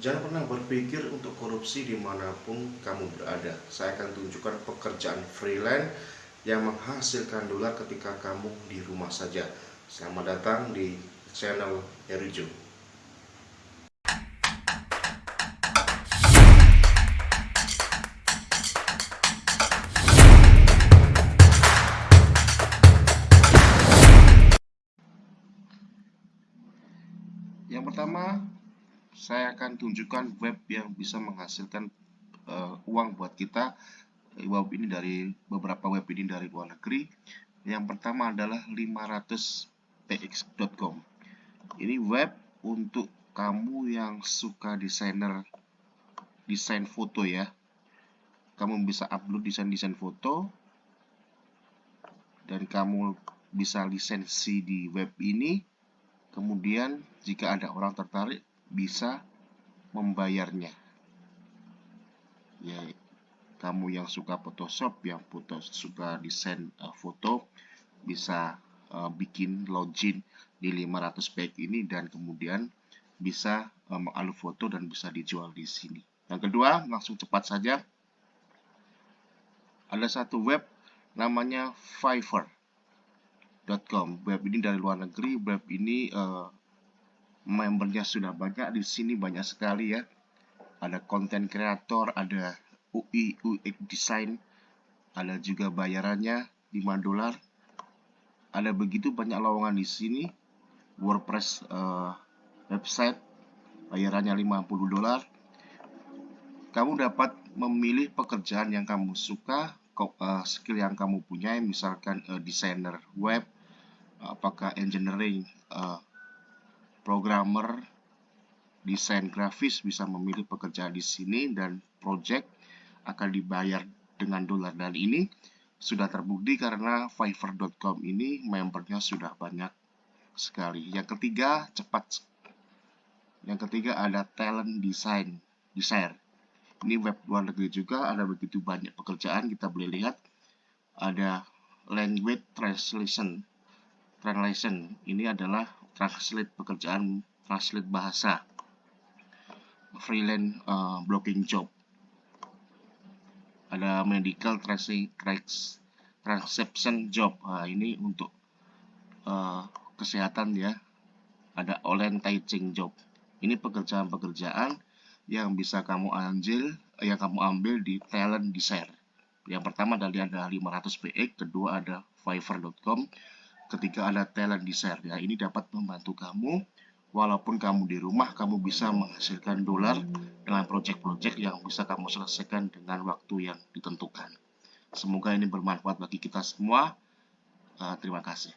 Jangan pernah berpikir untuk korupsi di mana pun kamu berada. Saya akan tunjukkan pekerjaan freelance yang menghasilkan dolar ketika kamu di rumah saja. Selamat datang di channel Herijo. Yang pertama, saya akan tunjukkan web yang bisa menghasilkan uh, uang buat kita. Web ini dari beberapa web ini dari luar negeri. Yang pertama adalah 500px.com ini web untuk kamu yang suka desainer desain foto ya. Kamu bisa upload desain-desain foto dan kamu bisa lisensi di web ini. Kemudian jika ada orang tertarik bisa membayarnya. Ya, kamu yang suka Photoshop, yang foto suka desain uh, foto, bisa uh, bikin login di 500 page ini dan kemudian bisa uh, mengalu foto dan bisa dijual di sini. Yang kedua, langsung cepat saja. Ada satu web namanya Fiverr.com. Web ini dari luar negeri. Web ini uh, membernya sudah banyak di sini banyak sekali ya. Ada konten kreator ada UI UX design ada juga bayarannya 5 dolar. Ada begitu banyak lowongan di sini. WordPress uh, website bayarannya 50 dolar. Kamu dapat memilih pekerjaan yang kamu suka uh, skill yang kamu punya misalkan uh, desainer web apakah engineering uh, programmer desain grafis bisa memilih pekerjaan di sini dan project akan dibayar dengan dolar dan ini sudah terbukti karena fiverr.com ini membernya sudah banyak sekali. Yang ketiga, cepat. Yang ketiga ada talent design, design. Ini web luar negeri juga ada begitu banyak pekerjaan kita boleh lihat ada language translation. Translation ini adalah translate pekerjaan translate bahasa. Freelance uh, blocking job. Ada medical transception job. Nah, ini untuk uh, kesehatan ya. Ada online teaching job. Ini pekerjaan-pekerjaan yang bisa kamu ambil yang kamu ambil di talent design. Yang pertama dari ada 500 PX kedua ada fiverr.com ketika ada talent di share ya ini dapat membantu kamu. Walaupun kamu di rumah kamu bisa menghasilkan dolar dengan project-project yang bisa kamu selesaikan dengan waktu yang ditentukan. Semoga ini bermanfaat bagi kita semua. Uh, terima kasih